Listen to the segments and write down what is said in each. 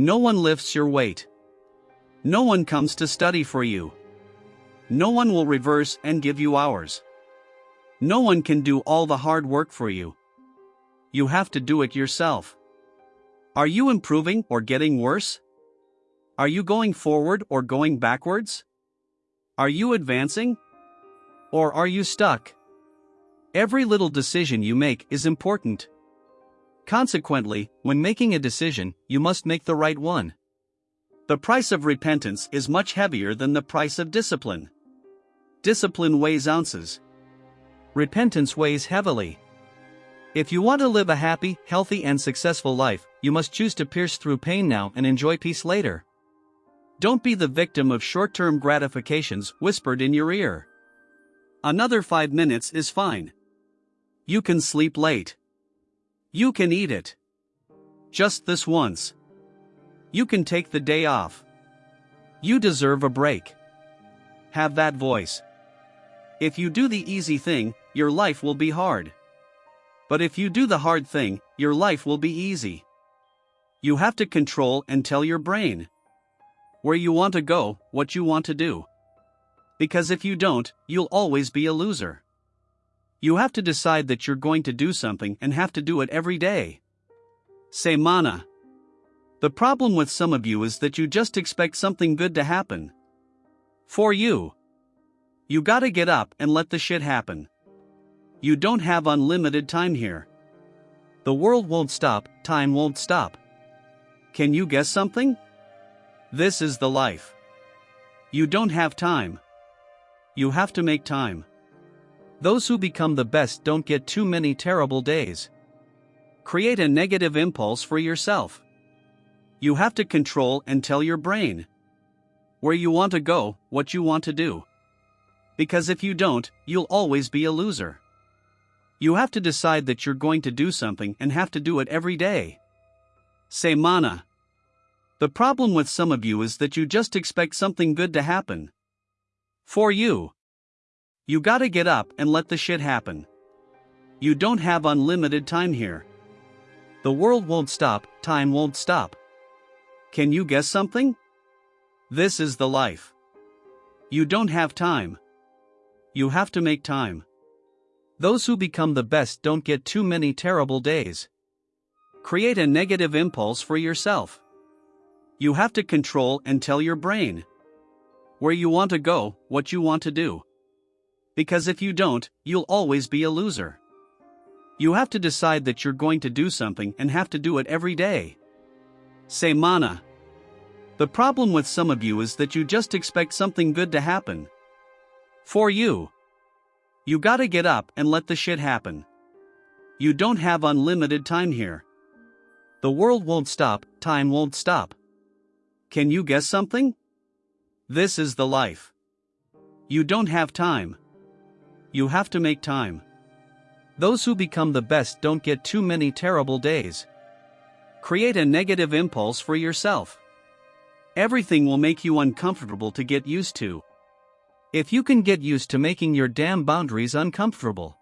No one lifts your weight. No one comes to study for you. No one will reverse and give you hours. No one can do all the hard work for you. You have to do it yourself. Are you improving or getting worse? Are you going forward or going backwards? Are you advancing? Or are you stuck? Every little decision you make is important. Consequently, when making a decision, you must make the right one. The price of repentance is much heavier than the price of discipline. Discipline weighs ounces. Repentance weighs heavily. If you want to live a happy, healthy, and successful life, you must choose to pierce through pain now and enjoy peace later. Don't be the victim of short term gratifications whispered in your ear. Another five minutes is fine. You can sleep late. You can eat it. Just this once. You can take the day off. You deserve a break. Have that voice. If you do the easy thing, your life will be hard. But if you do the hard thing, your life will be easy. You have to control and tell your brain where you want to go, what you want to do. Because if you don't, you'll always be a loser. You have to decide that you're going to do something and have to do it every day. Say mana. The problem with some of you is that you just expect something good to happen. For you. You gotta get up and let the shit happen. You don't have unlimited time here. The world won't stop, time won't stop. Can you guess something? This is the life. You don't have time. You have to make time. Those who become the best don't get too many terrible days. Create a negative impulse for yourself. You have to control and tell your brain where you want to go, what you want to do. Because if you don't, you'll always be a loser. You have to decide that you're going to do something and have to do it every day. Say mana. The problem with some of you is that you just expect something good to happen. For you. You gotta get up and let the shit happen. You don't have unlimited time here. The world won't stop, time won't stop. Can you guess something? This is the life. You don't have time. You have to make time. Those who become the best don't get too many terrible days. Create a negative impulse for yourself. You have to control and tell your brain where you want to go, what you want to do. Because if you don't, you'll always be a loser. You have to decide that you're going to do something and have to do it every day. Say mana. The problem with some of you is that you just expect something good to happen. For you. You gotta get up and let the shit happen. You don't have unlimited time here. The world won't stop, time won't stop. Can you guess something? This is the life. You don't have time. You have to make time. Those who become the best don't get too many terrible days. Create a negative impulse for yourself. Everything will make you uncomfortable to get used to. If you can get used to making your damn boundaries uncomfortable,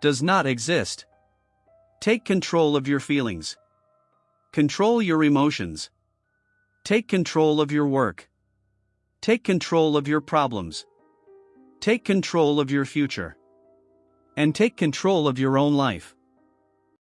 does not exist. Take control of your feelings. Control your emotions. Take control of your work. Take control of your problems. Take control of your future. And take control of your own life.